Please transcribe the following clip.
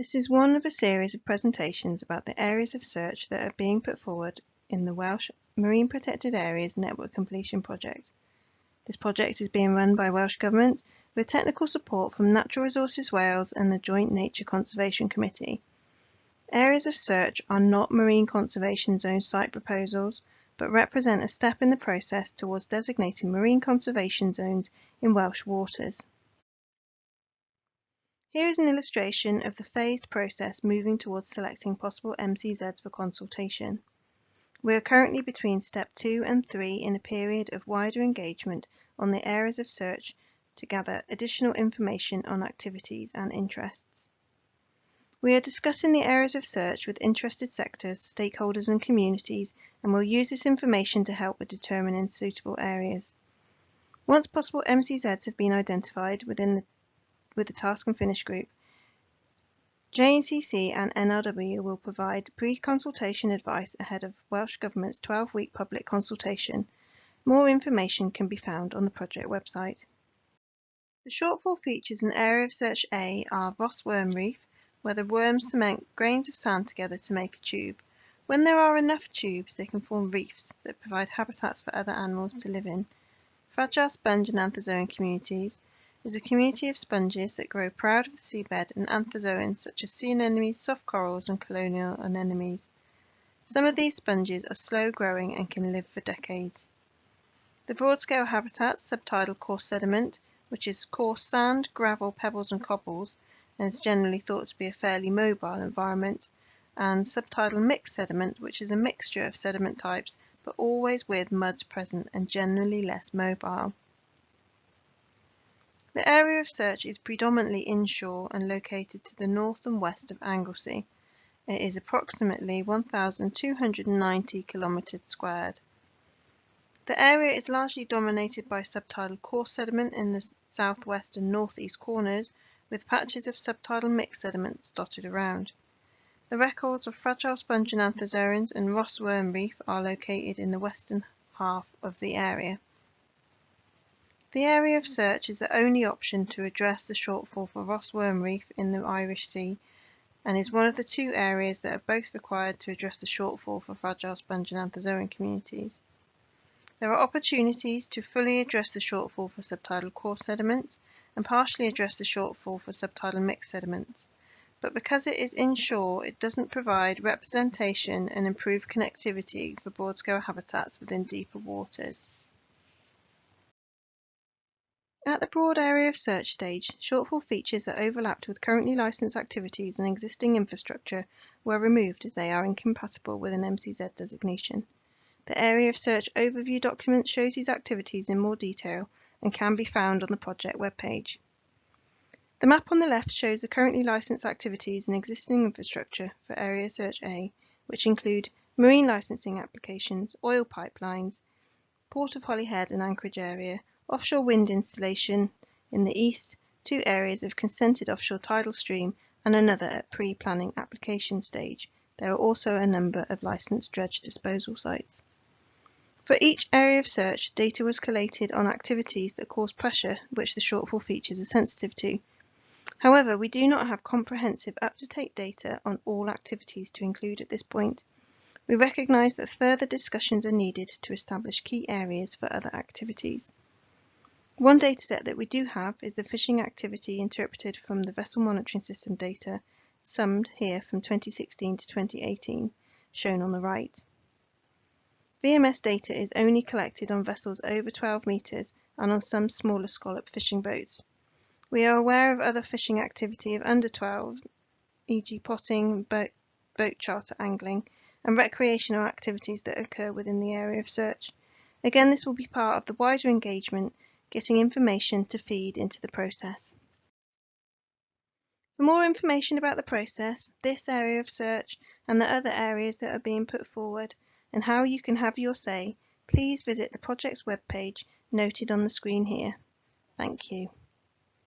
This is one of a series of presentations about the areas of search that are being put forward in the Welsh Marine Protected Areas Network Completion Project. This project is being run by Welsh Government with technical support from Natural Resources Wales and the Joint Nature Conservation Committee. Areas of search are not marine conservation zone site proposals, but represent a step in the process towards designating marine conservation zones in Welsh waters. Here is an illustration of the phased process moving towards selecting possible MCZs for consultation. We are currently between step 2 and 3 in a period of wider engagement on the areas of search to gather additional information on activities and interests. We are discussing the areas of search with interested sectors, stakeholders and communities and will use this information to help with determining suitable areas. Once possible MCZs have been identified within the with the Task and Finish group. JNCC and NRW will provide pre-consultation advice ahead of Welsh Government's 12-week public consultation. More information can be found on the project website. The shortfall features in Area of Search A are Ross Worm Reef, where the worms cement grains of sand together to make a tube. When there are enough tubes, they can form reefs that provide habitats for other animals to live in. Fragile sponge and anthozoan communities, is a community of sponges that grow proud of the seabed and anthozoans such as sea anemones, soft corals and colonial anemones. Some of these sponges are slow growing and can live for decades. The broad-scale habitats subtidal coarse sediment, which is coarse sand, gravel, pebbles and cobbles, and is generally thought to be a fairly mobile environment, and subtidal mixed sediment, which is a mixture of sediment types but always with muds present and generally less mobile. The area of search is predominantly inshore and located to the north and west of Anglesey. It is approximately 1,290 kilometres squared. The area is largely dominated by subtidal coarse sediment in the southwest and northeast corners, with patches of subtidal mixed sediments dotted around. The records of fragile sponge and anthozoans and Ross worm reef are located in the western half of the area. The area of search is the only option to address the shortfall for Ross Worm Reef in the Irish Sea and is one of the two areas that are both required to address the shortfall for fragile sponge and anthozoan communities. There are opportunities to fully address the shortfall for subtidal coarse sediments and partially address the shortfall for subtidal mixed sediments. But because it is inshore, it doesn't provide representation and improved connectivity for broad-scale habitats within deeper waters. At the broad area of search stage, shortfall features that overlapped with currently licensed activities and existing infrastructure were removed as they are incompatible with an MCZ designation. The area of search overview document shows these activities in more detail and can be found on the project webpage. The map on the left shows the currently licensed activities and existing infrastructure for Area Search A, which include marine licensing applications, oil pipelines, Port of Holyhead and Anchorage area, offshore wind installation in the east, two areas of consented offshore tidal stream and another at pre-planning application stage. There are also a number of licensed dredge disposal sites. For each area of search, data was collated on activities that cause pressure, which the shortfall features are sensitive to. However, we do not have comprehensive up-to-date data on all activities to include at this point. We recognise that further discussions are needed to establish key areas for other activities. One dataset that we do have is the fishing activity interpreted from the vessel monitoring system data, summed here from 2016 to 2018, shown on the right. VMS data is only collected on vessels over 12 metres and on some smaller scallop fishing boats. We are aware of other fishing activity of under 12, e.g. potting, boat, boat charter angling, and recreational activities that occur within the area of search. Again, this will be part of the wider engagement getting information to feed into the process. For more information about the process, this area of search and the other areas that are being put forward and how you can have your say, please visit the project's webpage noted on the screen here. Thank you.